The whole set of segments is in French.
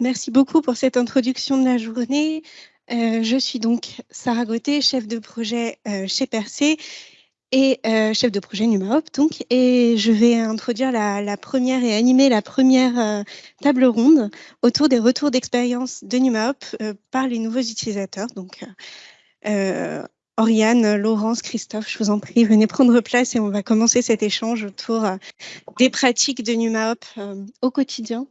Merci beaucoup pour cette introduction de la journée. Euh, je suis donc Sarah Gauthier, chef de projet euh, chez Percé et euh, chef de projet NumaHop. Donc, et je vais introduire la, première et animer la première table ronde autour des retours d'expérience de NumaHop par les nouveaux utilisateurs. Donc, Oriane, Laurence, Christophe, je vous en prie, venez prendre place et on va commencer cet échange autour des pratiques de NumaHop au quotidien.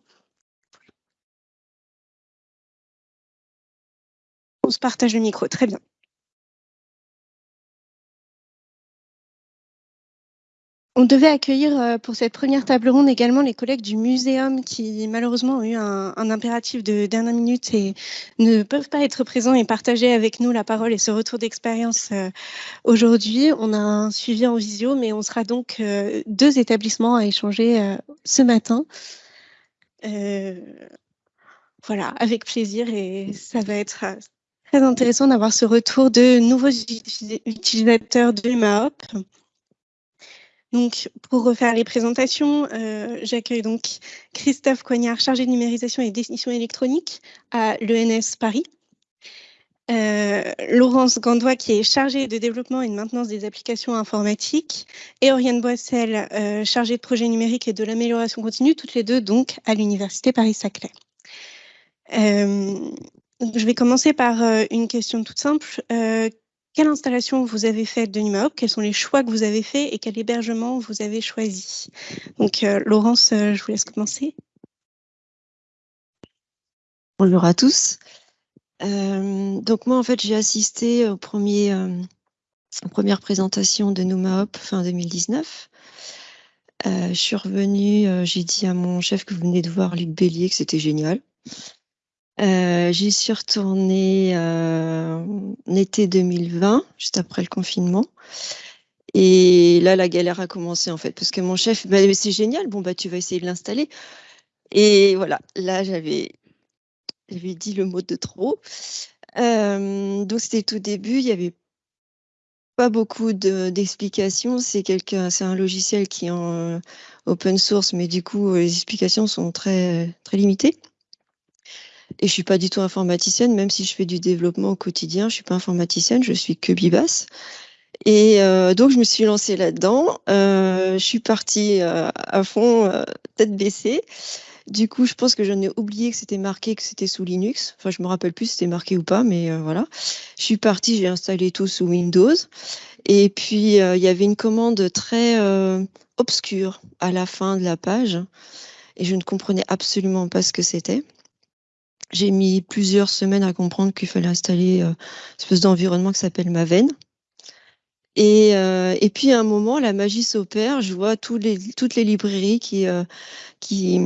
On se partage le micro, très bien. On devait accueillir euh, pour cette première table ronde également les collègues du muséum qui malheureusement ont eu un, impératif de dernière minute et ne peuvent pas être présents et partager avec nous la parole et ce retour d'expérience euh, aujourd'hui. On a un suivi en visio, mais on sera donc euh, deux établissements à échanger ce matin. voilà, avec plaisir et ça va être Très intéressant d'avoir ce retour de nouveaux utilisateurs de MAOP. Donc, pour refaire les présentations, euh, j'accueille donc Christophe Coignard, chargé de numérisation et définition électronique à l'ENS Paris. Euh, Laurence Gandois, qui est chargée de développement et de maintenance des applications informatiques, et Oriane Boissel, euh, chargée de projet numérique et de l'amélioration continue, toutes les deux donc à l'Université Paris-Saclay. Je vais commencer par euh, une question toute simple. Euh, quelle installation vous avez faite de NumaHop Quels sont les choix que vous avez faits et quel hébergement vous avez choisi? Donc, euh, Laurence, je vous laisse commencer. Bonjour à tous. donc moi, en fait, j'ai assisté aux premières présentations de NumaHop fin 2019. je suis revenue, j'ai dit à mon chef que vous venez de voir Luc Bélier que c'était génial. Euh, j'y suis retournée euh, en été 2020, juste après le confinement. Et là, la galère a commencé en fait, parce que mon chef, bah, c'est génial, bon, bah, tu vas essayer de l'installer. Et voilà, là, j'avais dit le mot de trop. Euh, donc, c'était tout début, il n'y avait pas beaucoup d'explications. c'est c'est un logiciel qui est en open source, mais du coup, les explications sont très, très limitées. Et je suis pas du tout informaticienne, même si je fais du développement au quotidien, je suis pas informaticienne, je suis que Bibas. Et euh, donc, je me suis lancée là-dedans. Euh, je suis partie euh, à fond, tête baissée. Du coup, je pense que j'en ai oublié que c'était marqué que c'était sous Linux. Enfin, je me rappelle plus si c'était marqué ou pas, mais voilà. Je suis partie, j'ai installé tout sous Windows. Et puis, il y avait une commande très obscure à la fin de la page. Et je ne comprenais absolument pas ce que c'était. J'ai mis plusieurs semaines à comprendre qu'il fallait installer euh, une espèce d'environnement qui s'appelle Maven. Et, euh, et, puis à un moment, la magie s'opère. Je vois toutes les librairies qui, euh, qui,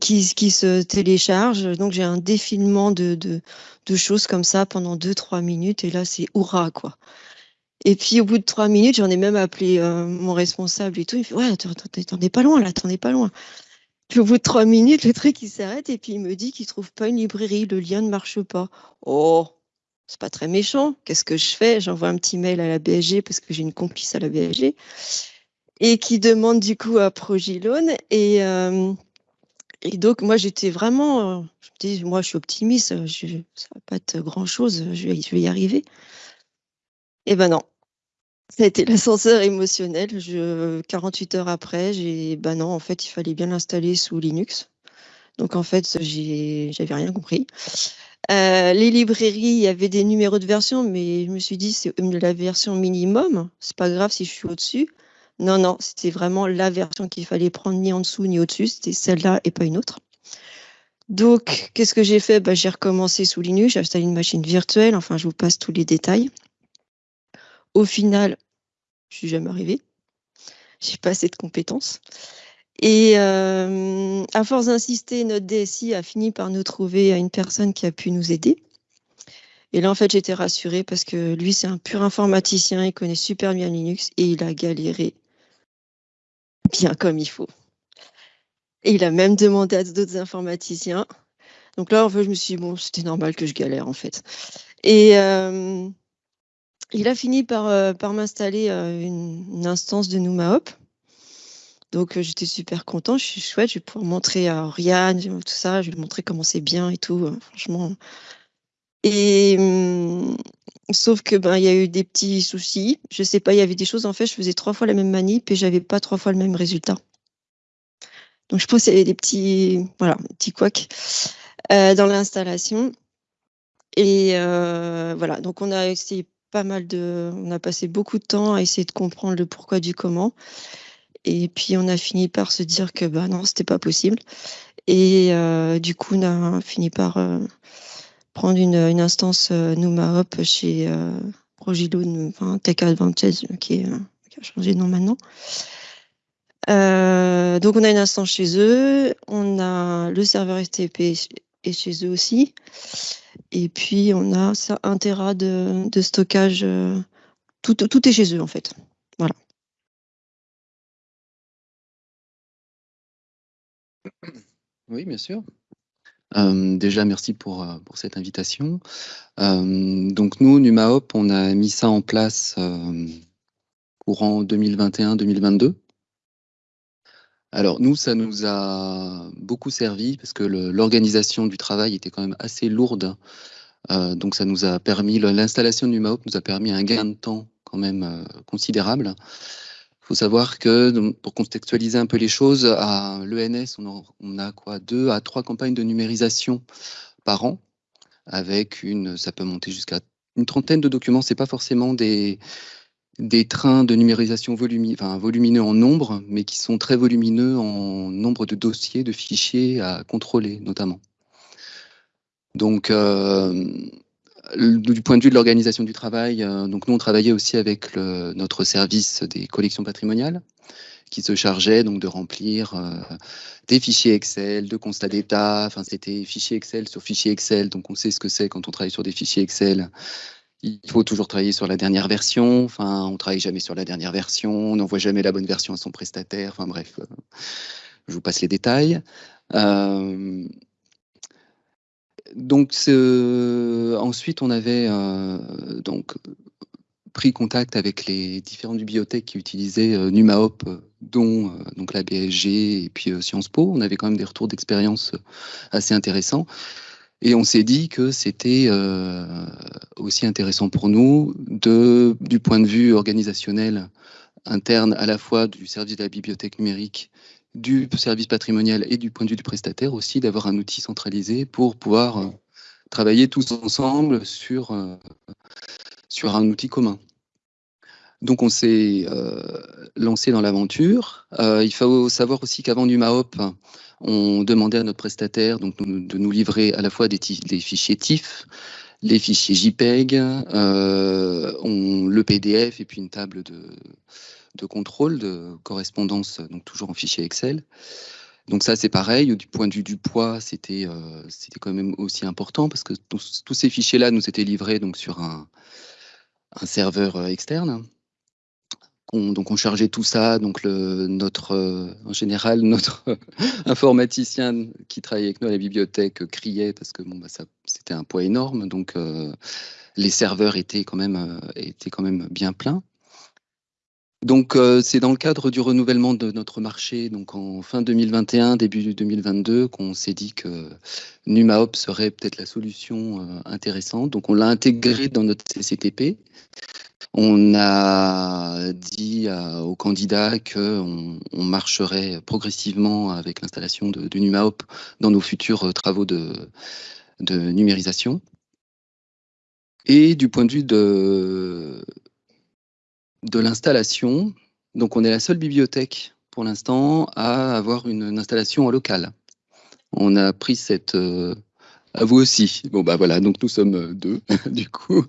qui, se téléchargent. Donc j'ai un défilement de, choses comme ça pendant 2-3 minutes. Et là, c'est hurrah, quoi. Et puis au bout de 3 minutes, j'en ai même appelé mon responsable et tout. Il me fait Ouais, t'en es pas loin là, t'en es pas loin. Puis au bout de trois minutes, le truc il s'arrête et puis il me dit qu'il trouve pas une librairie, le lien ne marche pas. Oh, c'est pas très méchant. Qu'est-ce que je fais? J'envoie un petit mail à la BSG parce que j'ai une complice à la BSG et qui demande du coup à Progilone et euh, et donc moi j'étais vraiment, je me dis moi je suis optimiste, je, ça va pas être grand chose, je je vais y arriver. Et ben non, ça a été l'ascenseur émotionnel. Je, 48 heures après, j'ai, bah non, en fait, il fallait bien l'installer sous Linux. Donc en fait, j'avais rien compris. Euh, les librairies, il y avait des numéros de version, mais je me suis dit, c'est la version minimum. C'est pas grave si je suis au-dessus. Non, non, c'était vraiment la version qu'il fallait prendre ni en dessous ni au-dessus. C'était celle-là et pas une autre. Donc, qu'est-ce que j'ai fait? Bah, J'ai recommencé sous Linux, j'ai installé une machine virtuelle. Enfin, je vous passe tous les détails. Au final, je suis jamais arrivée. J'ai pas assez de compétences. Et euh, à force d'insister, notre DSI a fini par nous trouver à une personne qui a pu nous aider. Et là, en fait, j'étais rassurée parce que lui, c'est un pur informaticien, il connaît super bien Linux et il a galéré bien comme il faut. Et il a même demandé à d'autres informaticiens. Donc là, en fait, je me suis dit, bon, c'était normal que je galère, en fait. Et euh, il a fini par, euh, m'installer euh, une, instance de NumaHop. Donc j'étais super content, je suis chouette, je vais pouvoir montrer à Oriane, tout ça, je vais lui montrer comment c'est bien et tout, franchement. Et mmh, sauf que ben il y a eu des petits soucis. Je sais pas, il y avait des choses en fait, je faisais trois fois la même manip et j'avais pas trois fois le même résultat. Donc je pense qu'il y avait des petits voilà, petits couacs dans l'installation. Et voilà, donc on a essayé mal de on a passé beaucoup de temps à essayer de comprendre le pourquoi du comment. Et puis on a fini par se dire que bah non, c'était pas possible. Et du coup, on a fini par prendre une, instance Numa Hop chez Progilo, enfin Tech Advantage, qui, qui, a changé de nom maintenant. donc on a une instance chez eux, on a le serveur STP est chez eux aussi. Et puis, on a ça, un Tera de, stockage. Euh, tout, tout est chez eux, en fait. Voilà. Oui, bien sûr. Euh, déjà, merci pour, euh, pour cette invitation. donc, nous, NumaHop, on a mis ça en place courant 2021-2022. Alors nous, ça nous a beaucoup servi parce que l'organisation du travail était quand même assez lourde. Euh, donc ça nous a permis, l'installation du MAOP nous a permis un gain de temps quand même euh, considérable. Il faut savoir que, pour contextualiser un peu les choses, à l'ENS, on, a quoi deux à trois campagnes de numérisation par an, avec une, ça peut monter jusqu'à une trentaine de documents. C'est pas forcément des, des trains de numérisation volumineux en nombre, mais qui sont très volumineux en nombre de dossiers, de fichiers à contrôler notamment. Donc, euh, du point de vue de l'organisation du travail, euh, donc nous on travaillait aussi avec notre service des collections patrimoniales, qui se chargeait donc de remplir euh, des fichiers Excel, de constats d'état. Enfin, c'était fichier Excel sur fichier Excel, donc on sait ce que c'est quand on travaille sur des fichiers Excel il faut toujours travailler sur la dernière version. Enfin, on travaille jamais sur la dernière version, on n'envoie jamais la bonne version à son prestataire. Enfin bref, euh, je vous passe les détails. Euh, donc ensuite, on avait euh, donc pris contact avec les différentes bibliothèques qui utilisaient NumaHop, dont donc la BSG et puis Sciences Po. On avait quand même des retours d'expérience assez intéressants. Et on s'est dit que c'était euh, aussi intéressant pour nous, du point de vue organisationnel interne, à la fois du service de la bibliothèque numérique, du service patrimonial et du point de vue du prestataire aussi, d'avoir un outil centralisé pour pouvoir euh, travailler tous ensemble sur, euh, sur un outil commun. Donc on s'est lancé dans l'aventure. il faut savoir aussi qu'avant NumaHop, on demandait à notre prestataire de nous livrer à la fois des, fichiers TIFF, les fichiers JPEG, euh, le PDF et puis une table de, contrôle de correspondance, donc toujours en fichier Excel. Donc ça, c'est pareil. Du point de vue du poids, c'était euh, quand même aussi important parce que tous, ces fichiers-là nous étaient livrés sur un serveur euh, donc on chargeait tout ça, donc notre, euh, en général, notre informaticien qui travaillait avec nous à la bibliothèque criait parce que bon, bah, c'était un poids énorme, donc euh, les serveurs étaient quand même, euh, étaient quand même bien pleins. Donc c'est dans le cadre du renouvellement de notre marché, donc en fin 2021, début 2022, qu'on s'est dit que NumaHop serait peut-être la solution intéressante. Donc on l'a intégré dans notre CCTP. On a dit aux candidats qu'on on marcherait progressivement avec l'installation de, de, NumaHop dans nos futurs travaux de, numérisation. Et du point de vue de, de l'installation, donc on est la seule bibliothèque pour l'instant à avoir une, installation en local. On a pris cette... Euh, à vous aussi. Bon, bah voilà, donc nous sommes deux, du coup.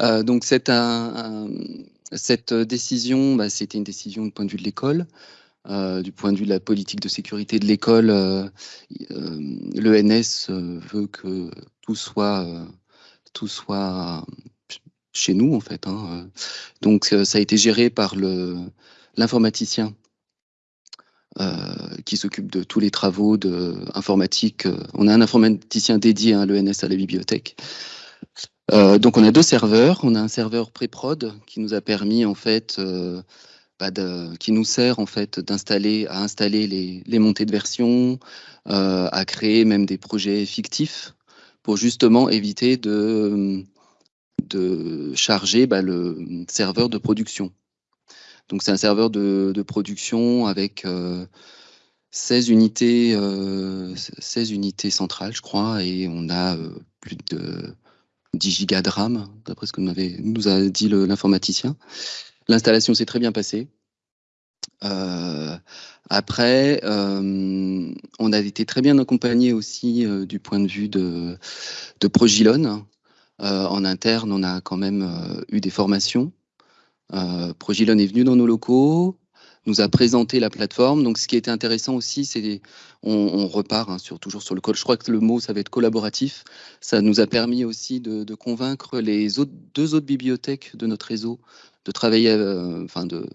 Euh, donc cette, décision, bah, c'était une décision du point de vue de l'école. Euh, du point de vue de la politique de sécurité de l'école, euh, l'ENS veut que tout soit, tout soit chez nous en fait. Hein, donc ça a été géré par l'informaticien qui s'occupe de tous les travaux de informatique. On a un informaticien dédié à hein, l'ENS à la bibliothèque. Euh, donc on a deux serveurs. On a un serveur pré-prod qui nous a permis en fait euh, bah, qui nous sert en fait d'installer, à installer les, montées de version, à créer même des projets fictifs pour justement éviter de, de charger bah, le serveur de production. Donc c'est un serveur de, production avec 16 unités, 16 unités centrales, je crois, et on a plus de 10 gigas de RAM, d'après ce que nous a dit l'informaticien. L'installation s'est très bien passée. Euh, après, euh, on a été très bien accompagné aussi euh, du point de vue de, de Progilon. en interne, on a quand même eu des formations. Progilon est venu dans nos locaux, nous a présenté la plateforme. Donc, ce qui était intéressant aussi, c'est on, repart hein, sur, toujours sur le code. Je crois que le mot, ça va être collaboratif. Ça nous a permis aussi de, convaincre les autres, deux autres bibliothèques de notre réseau de travailler, euh, enfin de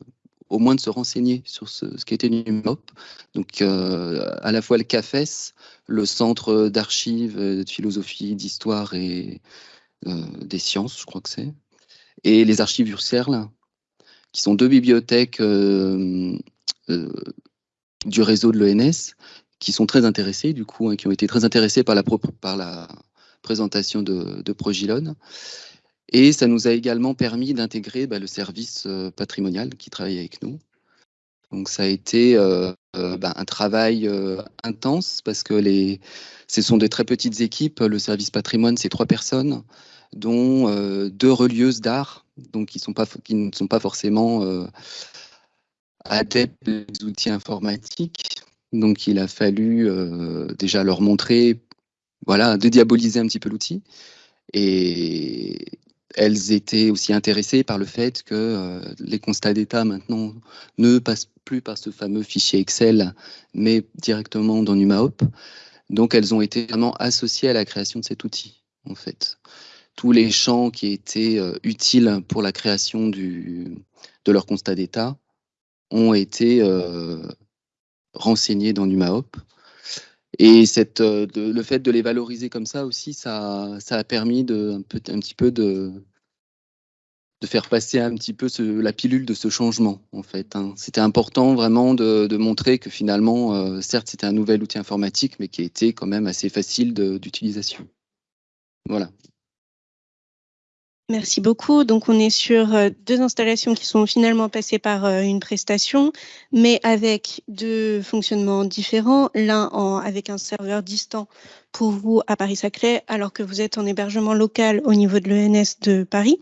au moins de se renseigner sur ce, ce qu'était NUMOP. Donc, euh, à la fois le CAFES, le Centre d'archives, de philosophie, d'histoire et euh, des sciences, je crois que c'est, et les archives Urserl, qui sont deux bibliothèques euh, euh, du réseau de l'ENS, qui sont très intéressés, du coup, hein, qui ont été très intéressés par la, présentation de, de Progilon. Et ça nous a également permis d'intégrer bah, le service euh, patrimonial qui travaille avec nous. Donc ça a été bah, un travail intense parce que les, ce sont des très petites équipes. Le service patrimoine, c'est trois personnes dont deux relieuses d'art, donc qui, ne sont pas forcément euh, adeptes des outils informatiques. Donc il a fallu euh, déjà leur montrer, voilà, de diaboliser un petit peu l'outil. Et elles étaient aussi intéressées par le fait que les constats d'état maintenant ne passent plus par ce fameux fichier Excel, mais directement dans NumaHop. Donc elles ont été vraiment associées à la création de cet outil, en fait tous les champs qui étaient euh, utiles pour la création de leur constat d'état ont été euh, renseignés dans NumaHop. Et euh, le fait de les valoriser comme ça aussi, ça, a permis de, un, petit peu de, faire passer un petit peu la pilule de ce changement, en fait. Hein. C'était important vraiment de, montrer que finalement, certes, c'était un nouvel outil informatique, mais qui était quand même assez facile d'utilisation. Voilà. Merci beaucoup. Donc, on est sur euh, deux installations qui sont finalement passées par euh, une prestation, mais avec deux fonctionnements différents. L'un avec un serveur distant pour vous à Paris-Saclay, alors que vous êtes en hébergement local au niveau de l'ENS de Paris.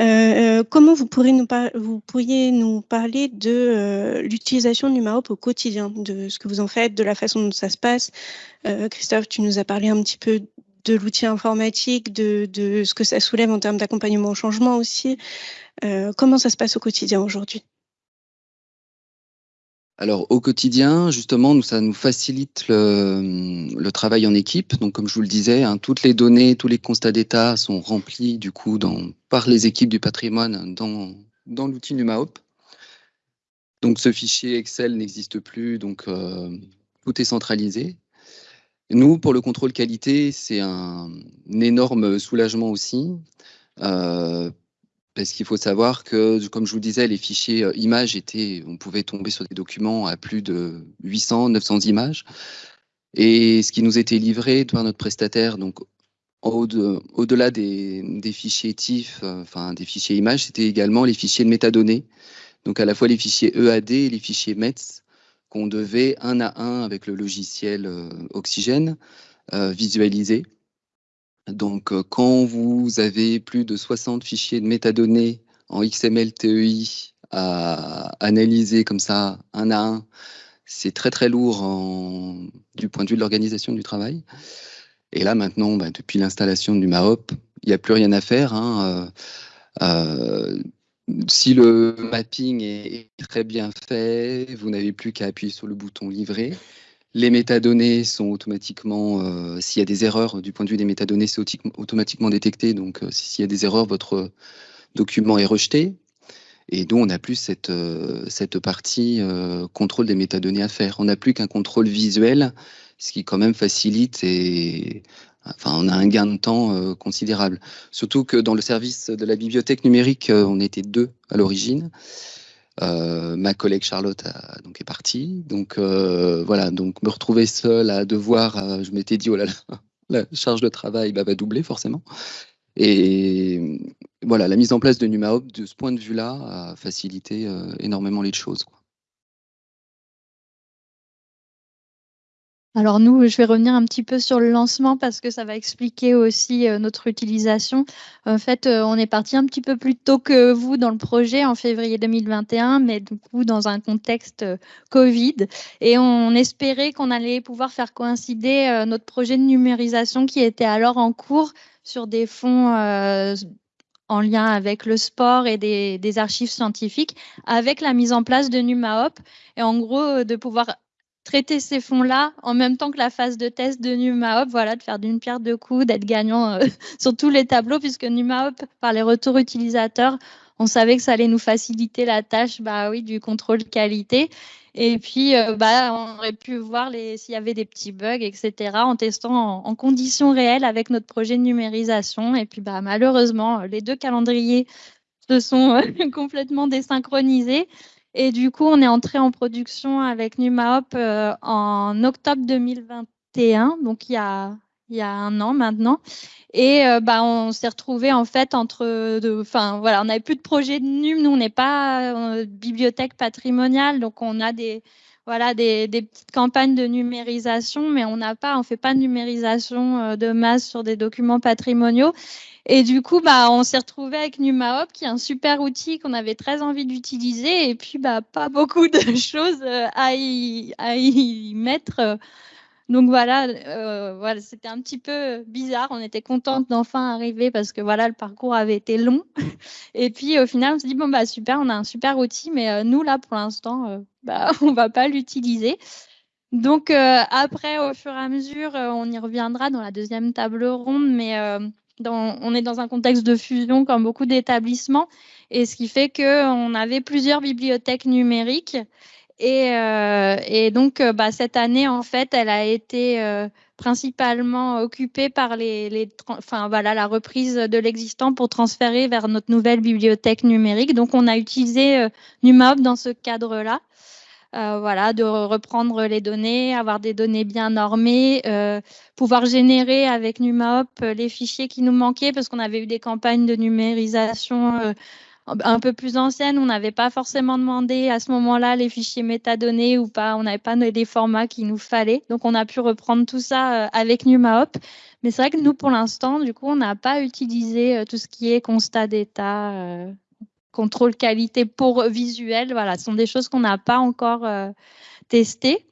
Euh, comment vous, pourriez nous, vous pourriez nous parler de l'utilisation du MAOP au quotidien, de ce que vous en faites, de la façon dont ça se passe? Christophe, tu nous as parlé un petit peu de l'outil informatique, de, ce que ça soulève en termes d'accompagnement au changement aussi. Euh, comment ça se passe au quotidien aujourd'hui? Alors au quotidien, justement, ça nous facilite le, travail en équipe. Donc comme je vous le disais, hein, toutes les données, tous les constats d'état sont remplis du coup par les équipes du patrimoine dans, dans l'outil NumaHop. Donc ce fichier Excel n'existe plus, donc euh, tout est centralisé. Nous, pour le contrôle qualité, c'est un, énorme soulagement aussi. Euh, parce qu'il faut savoir que, comme je vous disais, les fichiers euh, images étaient, on pouvait tomber sur des documents à plus de 800, 900 images. Et ce qui nous était livré par notre prestataire, donc au-delà des, fichiers TIFF, euh, enfin des fichiers images, c'était également les fichiers de métadonnées. Donc à la fois les fichiers EAD et les fichiers METS qu'on devait un à un avec le logiciel euh, Oxygène euh, visualiser. Donc, euh, quand vous avez plus de 60 fichiers de métadonnées en XML TEI à analyser comme ça un à un, c'est très très lourd du point de vue de l'organisation du travail. Et là maintenant, bah, depuis l'installation du MAOP, il n'y a plus rien à faire. Hein, si le mapping est très bien fait, vous n'avez plus qu'à appuyer sur le bouton livrer. Les métadonnées sont automatiquement, euh, s'il y a des erreurs du point de vue des métadonnées, c'est automatiquement détecté. Donc, euh, s'il y a des erreurs, votre document est rejeté. Et donc, on n'a plus cette, euh, cette partie contrôle des métadonnées à faire. On n'a plus qu'un contrôle visuel, ce qui quand même facilite et Enfin, on a un gain de temps euh, considérable. Surtout que dans le service de la bibliothèque numérique, euh, on était deux à l'origine. ma collègue Charlotte donc est partie. Donc voilà, donc me retrouver seul à devoir, je m'étais dit oh là là, la charge de travail bah, va doubler forcément. Et voilà, la mise en place de NumaHop, de ce point de vue-là, a facilité énormément les choses. Alors nous, je vais revenir un petit peu sur le lancement parce que ça va expliquer aussi euh, notre utilisation. En fait, euh, on est parti un petit peu plus tôt que vous dans le projet en février 2021, mais du coup dans un contexte euh, Covid. Et on espérait qu'on allait pouvoir faire coïncider notre projet de numérisation qui était alors en cours sur des fonds en lien avec le sport et des, archives scientifiques, avec la mise en place de NumaHop, et en gros de pouvoir traiter ces fonds-là en même temps que la phase de test de NumaHop, voilà, de faire d'une pierre deux coups, d'être gagnant euh, sur tous les tableaux, puisque NumaHop, par les retours utilisateurs, on savait que ça allait nous faciliter la tâche bah oui, du contrôle qualité. Et puis, euh, bah, on aurait pu voir s'il y avait des petits bugs, etc., en testant en, conditions réelles avec notre projet de numérisation. Et puis, bah, malheureusement, les deux calendriers se sont complètement désynchronisés. Et du coup, on est entré en production avec NumaHop euh, en octobre 2021, donc il y a, il y a un an maintenant. Et euh, bah, on s'est retrouvé en fait entre, enfin voilà, on n'avait plus de projet de NUM, nous on n'est pas euh, bibliothèque patrimoniale, donc on a des voilà des, des, petites campagnes de numérisation, mais on n'a pas, on fait pas de numérisation de masse sur des documents patrimoniaux. Et du coup, bah, on s'est retrouvé avec NumaHop, qui est un super outil qu'on avait très envie d'utiliser, et puis bah, pas beaucoup de choses euh, à y, à y mettre. Donc voilà, euh, voilà c'était un petit peu bizarre. On était contente d'enfin arriver parce que voilà, le parcours avait été long. Et puis au final, on se dit bon bah super, on a un super outil, mais euh, nous là pour l'instant, bah, on va pas l'utiliser. Donc après, au fur et à mesure, on y reviendra dans la deuxième table ronde, mais on est dans un contexte de fusion comme beaucoup d'établissements, et ce qui fait qu'on avait plusieurs bibliothèques numériques. Et, euh, donc, euh, bah, cette année, en fait, elle a été euh, principalement occupée par les, enfin, voilà, la reprise de l'existant pour transférer vers notre nouvelle bibliothèque numérique. Donc, on a utilisé NumaHop dans ce cadre-là. Voilà, de reprendre les données, avoir des données bien normées, pouvoir générer avec NumaHop les fichiers qui nous manquaient parce qu'on avait eu des campagnes de numérisation un peu plus anciennes. On n'avait pas forcément demandé à ce moment-là les fichiers métadonnées ou pas. On n'avait pas les formats qu'il nous fallait. Donc, on a pu reprendre tout ça avec NumaHop. Mais c'est vrai que nous, pour l'instant, du coup, on n'a pas utilisé tout ce qui est constat d'état contrôle qualité pour visuel, voilà, ce sont des choses qu'on n'a pas encore euh, testées.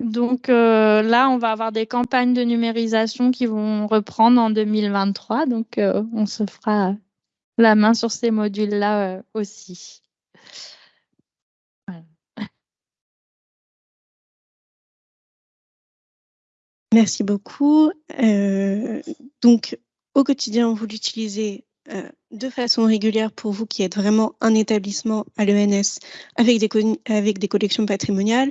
Donc euh, là, on va avoir des campagnes de numérisation qui vont reprendre en 2023. Donc euh, on se fera la main sur ces modules-là aussi. Merci beaucoup. donc, au quotidien, vous l'utilisez euh, de façon régulière pour vous qui êtes vraiment un établissement à l'ENS avec des collections patrimoniales,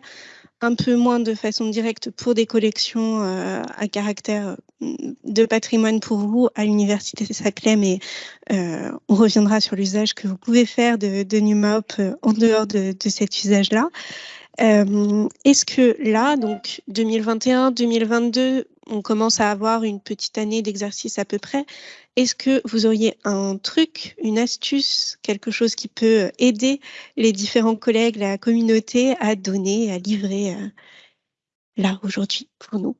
un peu moins de façon directe pour des collections euh, à caractère mm, de patrimoine pour vous à l'Université Saclay, mais euh, on reviendra sur l'usage que vous pouvez faire de, de en dehors de, de cet usage-là. Est-ce que là, donc 2021, 2022, on commence à avoir une petite année d'exercice à peu près. Est-ce que vous auriez un truc, une astuce, quelque chose qui peut aider les différents collègues, la communauté à donner, à livrer euh, là aujourd'hui pour nous?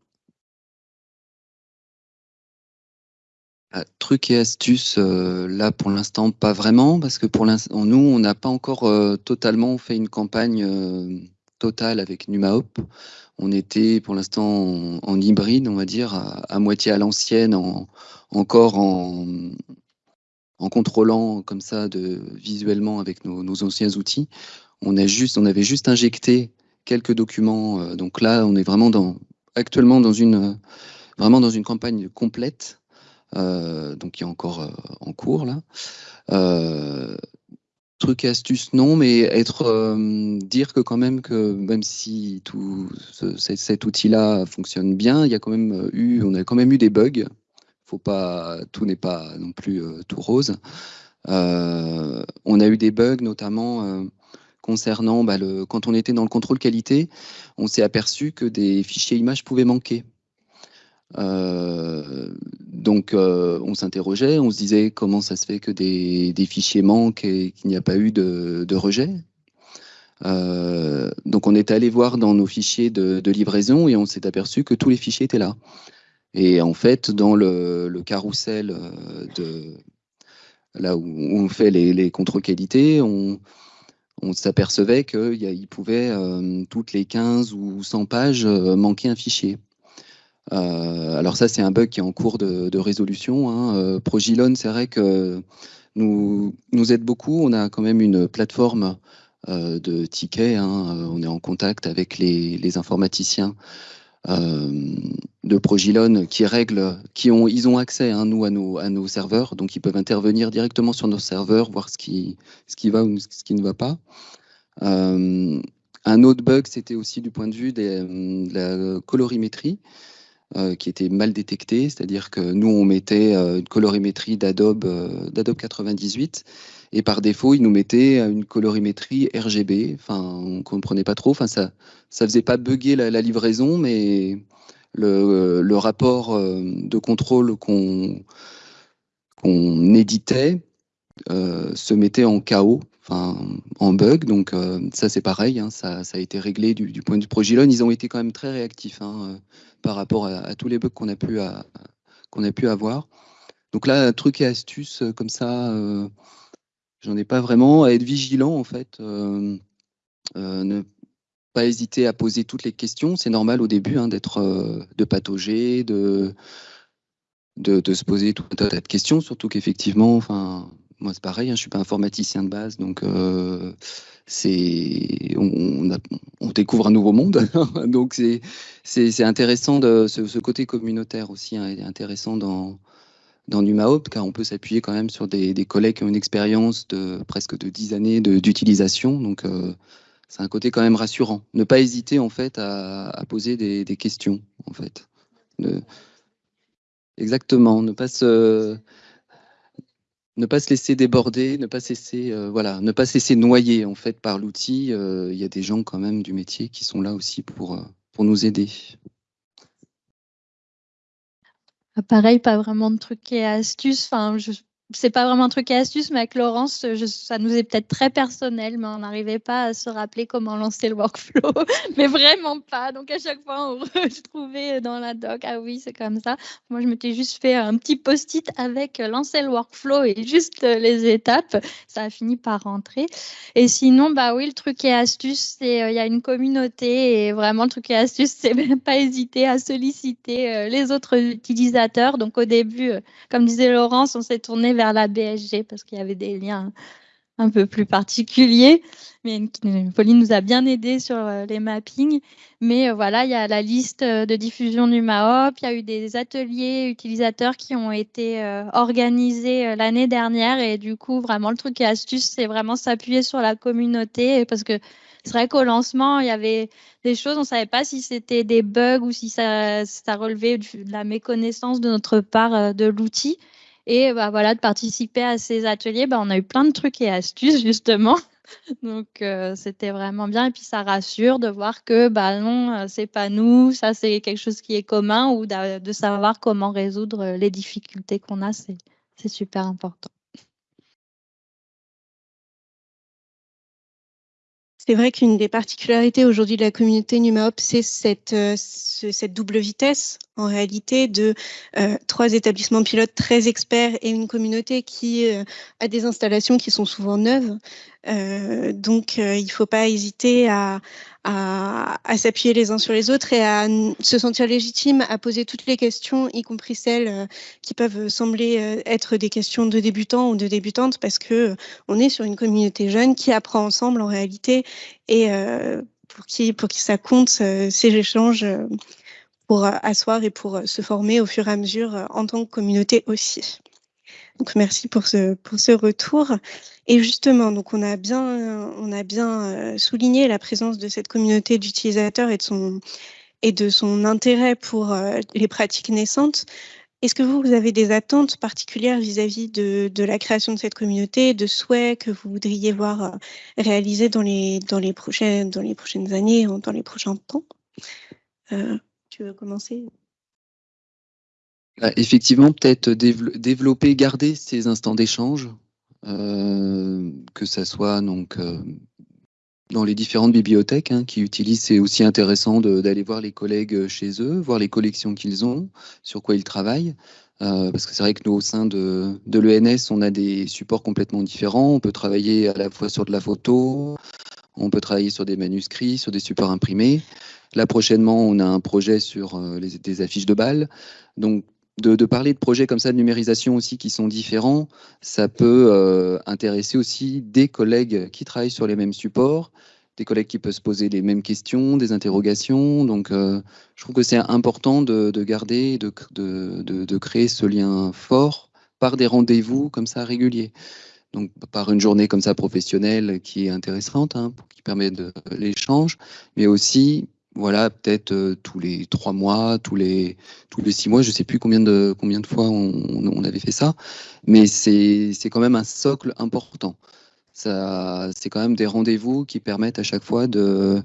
Truc et astuce, euh, là pour l'instant pas vraiment, parce que pour l'instant, nous, on n'a pas encore euh, totalement fait une campagne totale avec NumaHop. On était pour l'instant en, hybride, on va dire, à, moitié à l'ancienne, encore en, contrôlant comme ça de, visuellement avec nos, anciens outils. On, a juste, on avait juste injecté quelques documents. Euh, donc là, on est vraiment dans, actuellement dans une, vraiment dans une campagne complète, euh, donc qui est encore euh, en cours là. Truc et astuce, non, mais être euh, dire que quand même que même si tout cet outil-là fonctionne bien, il y a quand même euh, eu, on a quand même eu des bugs. Faut pas, tout n'est pas non plus euh, tout rose. on a eu des bugs, notamment concernant bah, quand on était dans le contrôle qualité, on s'est aperçu que des fichiers images pouvaient manquer. Euh, donc, euh, on s'interrogeait, on se disait comment ça se fait que des, fichiers manquent et qu'il n'y a pas eu de, rejet. Euh, donc, on est allé voir dans nos fichiers de, livraison et on s'est aperçu que tous les fichiers étaient là. Et en fait, dans le, carrousel de là où on fait les, contrôles qualité, on, s'apercevait qu'il pouvait, toutes les 15 ou 100 pages, manquer un fichier. Euh, alors ça, c'est un bug qui est en cours de, résolution. Hein. Euh, Progilon, c'est vrai que nous, nous aide beaucoup. On a quand même une plateforme euh, de tickets. Hein. On est en contact avec les, informaticiens de Progilon qui règlent, qui ont, ils ont accès, hein, nous, à nos, serveurs, donc ils peuvent intervenir directement sur nos serveurs, voir ce qui, ce qui va ou ce qui ne va pas. un autre bug, c'était aussi du point de vue de la colorimétrie. Euh, qui était mal détecté, c'est-à-dire que nous, on mettait euh, une colorimétrie d'Adobe euh, d'Adobe 98, et par défaut, il nous mettait une colorimétrie RGB, enfin, on ne comprenait pas trop, enfin, ça ne faisait pas bugger la, livraison, mais le, le rapport de contrôle qu'on qu'on éditait se mettait en chaos, en bug. Donc ça, c'est pareil, hein, ça, a été réglé du, point de vue Progilon. Ils ont été quand même très réactifs. Hein, par rapport à, tous les bugs qu'on a, pu a pu avoir. Donc là, truc et astuce euh, comme ça, euh, j'en ai pas vraiment. À être vigilant, en fait. Euh, ne pas hésiter à poser toutes les questions. C'est normal au début hein, d'être, de patauger, de, de, se poser tout un tas de questions, surtout qu'effectivement, enfin, moi c'est pareil, hein, je suis pas informaticien de base, donc c'est on, découvre un nouveau monde. Donc c'est intéressant de ce, côté communautaire aussi hein, est intéressant dans dans car on peut s'appuyer quand même sur des, collègues qui ont une expérience de presque de 10 années d'utilisation. Donc euh, c'est un côté quand même rassurant. Ne pas hésiter en fait à, poser des, des, questions en fait. Exactement, ne pas se ne pas se laisser déborder, ne pas se laisser, euh, voilà, ne pas se laisser noyer en fait par l'outil. Euh, il y a des gens quand même du métier qui sont là aussi pour, euh, pour nous aider. Pareil, pas vraiment de trucs et astuces. Enfin, je c'est pas vraiment un truc et astuce, mais avec Laurence, ça nous est peut-être très personnel, mais on n'arrivait pas à se rappeler comment lancer le workflow, mais vraiment pas. Donc à chaque fois, on retrouvait dans la doc, ah oui, c'est comme ça. Moi, je m'étais juste fait un petit post-it avec euh, lancer le workflow et juste euh, les étapes. Ça a fini par rentrer. Et sinon, bah oui, le truc et astuce, c'est euh, il y a une communauté et vraiment le truc et astuce, c'est pas hésiter à solliciter les autres utilisateurs. Donc au début, comme disait Laurence, on s'est tourné vers la BSG parce qu'il y avait des liens un peu plus particuliers. Mais Pauline nous a bien aidé sur euh, les mappings. Mais euh, voilà, il y a la liste euh, de diffusion du MAOP. Il y a eu des ateliers utilisateurs qui ont été organisés l'année dernière. Et du coup, vraiment, le truc et astuce, c'est vraiment s'appuyer sur la communauté parce que c'est vrai qu'au lancement, il y avait des choses, on ne savait pas si c'était des bugs ou si ça, ça relevait de la méconnaissance de notre part de l'outil. Et bah, voilà, de participer à ces ateliers, bah, on a eu plein de trucs et astuces justement. Donc euh, c'était vraiment bien et puis ça rassure de voir que bah non euh, c'est pas nous ça c'est quelque chose qui est commun ou de savoir comment résoudre les difficultés qu'on a c'est super important. C'est vrai qu'une des particularités aujourd'hui de la communauté NumaHop, c'est euh, cette double vitesse, en réalité, de euh, trois établissements pilotes très experts et une communauté qui euh, a des installations qui sont souvent neuves. donc, il ne faut pas hésiter à, s'appuyer les uns sur les autres et à se sentir légitime à poser toutes les questions, y compris celles euh, qui peuvent sembler euh, être des questions de débutants ou de débutantes, parce que euh, on est sur une communauté jeune qui apprend ensemble en réalité et pour qui ça compte ces échanges pour asseoir et pour se former au fur et à mesure en tant que communauté aussi. Donc merci pour ce, pour ce retour. Et justement, donc on a bien, on a bien euh, souligné la présence de cette communauté d'utilisateurs et de son et de son intérêt pour euh, les pratiques naissantes. Est-ce que vous, avez des attentes particulières vis-à-vis de, de, la création de cette communauté, de souhaits que vous voudriez voir euh, réalisés dans les, dans les, prochaines, dans les prochaines années, dans les prochains temps? Euh, Tu veux commencer? Bah, Effectivement, peut-être développer, garder ces instants d'échange, euh, que ça soit donc dans les différentes bibliothèques hein, qui utilisent, c'est aussi intéressant d'aller voir les collègues euh, chez eux, voir les collections qu'ils ont, sur quoi ils travaillent. Euh, parce que c'est vrai que nous, au sein de l'ENS, on a des supports complètement différents. On peut travailler à la fois sur de la photo, on peut travailler sur des manuscrits, sur des supports imprimés. Là, prochainement, on a un projet sur euh, les, des affiches de balles. Donc, de, parler de projets comme ça de numérisation aussi qui sont différents, ça peut euh, intéresser aussi des collègues qui travaillent sur les mêmes supports, des collègues qui peuvent se poser les mêmes questions, des interrogations. Donc, euh, je trouve que c'est important de, de garder, de, de, créer ce lien fort par des rendez-vous comme ça réguliers. Donc, par une journée comme ça professionnelle qui est intéressante, hein, qui permet de l'échange, mais aussi voilà, peut-être euh, tous les trois mois, tous les tous les six mois, je sais plus combien de combien de fois on, avait fait ça, mais c'est quand même un socle important. Ça, c'est quand même des rendez-vous qui permettent à chaque fois de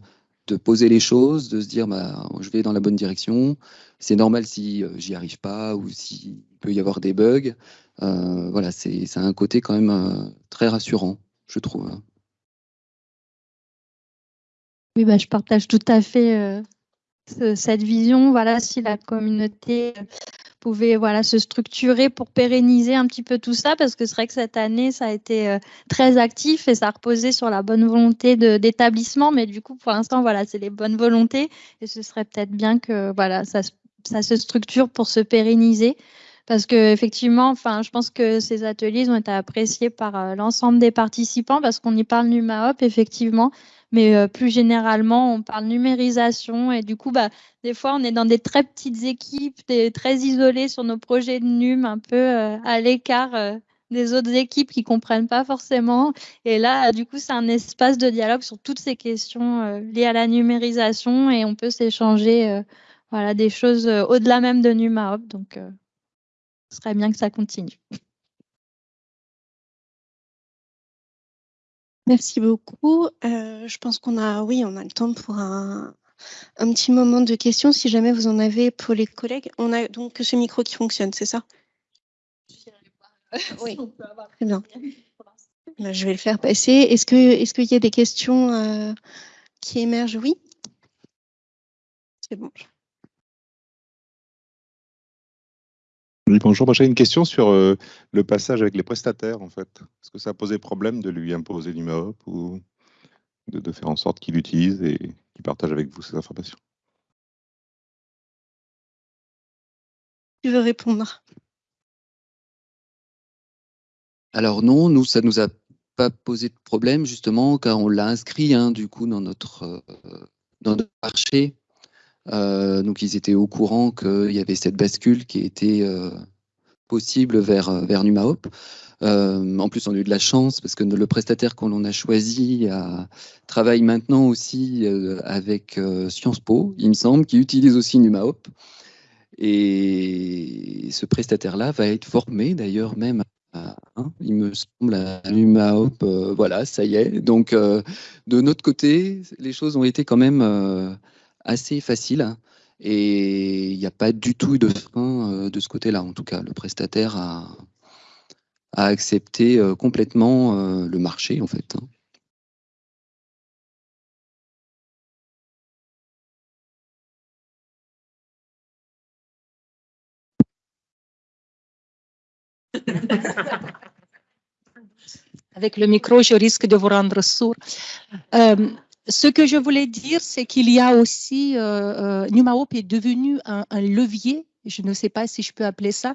de poser les choses, de se dire bah je vais dans la bonne direction. C'est normal si euh, j'y arrive pas ou s'il peut y avoir des bugs. Euh, voilà, c'est un côté quand même très rassurant, je trouve. Oui, bah, je partage tout à fait euh, cette vision. Voilà, si la communauté euh, pouvait voilà, se structurer pour pérenniser un petit peu tout ça, parce que c'est vrai que cette année, ça a été euh, très actif et ça reposait sur la bonne volonté d'établissement. Mais du coup, pour l'instant, voilà, c'est les bonnes volontés et ce serait peut-être bien que voilà, ça, ça se structure pour se pérenniser parce que effectivement, enfin, je pense que ces ateliers ont été appréciés par l'ensemble des participants parce qu'on y parle NUMAOP effectivement, mais euh, plus généralement, on parle numérisation et du coup, bah, des fois, on est dans des très petites équipes, très isolés sur nos projets de NUM, un peu euh, à l'écart euh, des autres équipes qui comprennent pas forcément. Et là, du coup, c'est un espace de dialogue sur toutes ces questions liées à la numérisation et on peut s'échanger voilà, des choses au-delà même de NUMAOP. Donc, ce serait bien que ça continue. Merci beaucoup. Euh, je pense qu'on a, oui, on a le temps pour un, un, petit moment de questions, si jamais vous en avez pour les collègues. On a donc ce micro qui fonctionne, c'est ça? Oui, très bien. Bah, je vais le faire passer. Est-ce que, est-ce qu'il y a des questions euh, qui émergent? Oui. C'est bon. Oui, bonjour. J'ai une question sur euh, le passage avec les prestataires, en fait. Est-ce que ça a posé problème de lui imposer l'IMAOP ou de, faire en sorte qu'il utilise et qu'il partage avec vous ces informations? Tu veux répondre? Alors non, nous, ça nous a pas posé de problème, justement, car on l'a inscrit, hein, du coup, dans notre, euh, dans notre marché euh, donc ils étaient au courant qu'il y avait cette bascule qui était euh, possible vers, euh, vers NumaHop. en plus, on a eu de la chance parce que le prestataire qu'on a choisi travaille maintenant aussi avec Sciences Po, il me semble, qui utilise aussi NumaHop. Et ce prestataire-là va être formé d'ailleurs même à, hein, il me semble, à NumaHop. voilà, ça y est. Donc, de notre côté, les choses ont été quand même assez facile et il n'y a pas du tout de frein euh, de ce côté-là. En tout cas, le prestataire a, accepté euh, complètement euh, le marché, en fait. Hein. Avec le micro, je risque de vous rendre sourd. Ce que je voulais dire, c'est qu'il y a aussi, euh, euh est devenu un, levier, je ne sais pas si je peux appeler ça,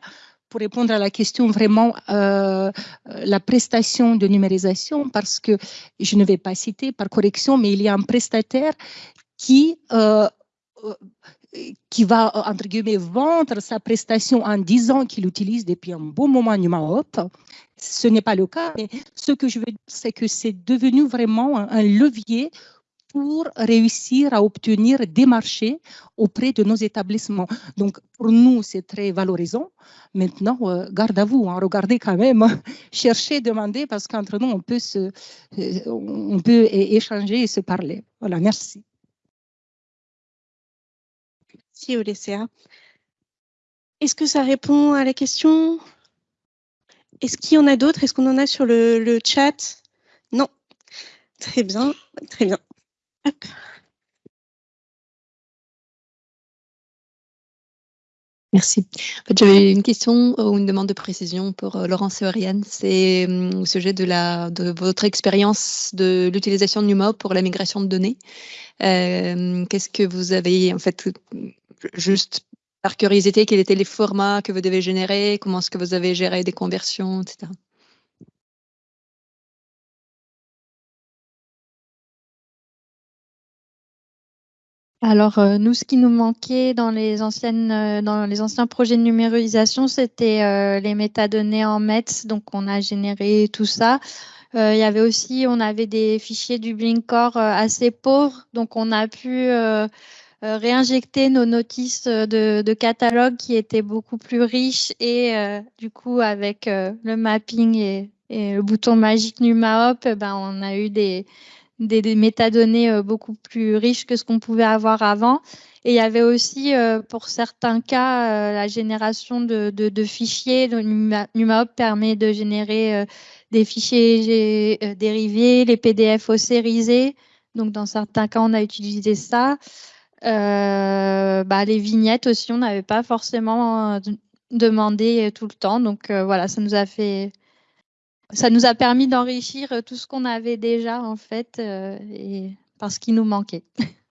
pour répondre à la question vraiment euh, la prestation de numérisation, parce que je ne vais pas citer par correction, mais il y a un prestataire qui qui va, entre guillemets, vendre sa prestation en disant qu'il utilise depuis un bon moment NumaOp. Ce n'est pas le cas, mais ce que je veux dire, c'est que c'est devenu vraiment un levier pour réussir à obtenir des marchés auprès de nos établissements. Donc, pour nous, c'est très valorisant. Maintenant, euh, garde à vous, hein, regardez quand même, cherchez, demandez, parce qu'entre nous, on peut, se, euh, on peut échanger et se parler. Voilà, merci. Merci, Olesea. Est-ce que ça répond à la question? Est-ce qu'il y en a d'autres? Est-ce qu'on en a sur le chat? Non. Très bien, très bien. Merci. En fait, j'avais une question ou une demande de précision pour euh, Laurence et Oriane. C'est hum, au sujet de, la, de votre expérience de l'utilisation de NUMA pour la migration de données. Euh, qu'est-ce que vous avez, en fait, juste par curiosité, quels étaient les formats que vous devez générer Comment est-ce que vous avez géré des conversions, etc. Alors, euh, nous, ce qui nous manquait dans les, anciennes, euh, dans les anciens projets de numérisation, c'était euh, les métadonnées en METS. Donc, on a généré tout ça. il y avait aussi, on avait des fichiers du Blinkcore assez pauvres. Donc, on a pu réinjecter nos notices de, catalogue qui étaient beaucoup plus riches. Et du coup, avec le mapping et, le bouton magique NumaHop, ben, on a eu des des, métadonnées euh, beaucoup plus riches que ce qu'on pouvait avoir avant. Et il y avait aussi, euh, pour certains cas, euh, la génération de, fichiers. NumaHop permet de générer des fichiers dérivés, les PDF ossérisés. Donc, dans certains cas, on a utilisé ça. Bah, les vignettes aussi, on n'avait pas forcément demandé tout le temps. Donc, voilà, ça nous a fait ça nous a permis d'enrichir euh, tout ce qu'on avait déjà en fait, euh, et parce qu'il nous manquait.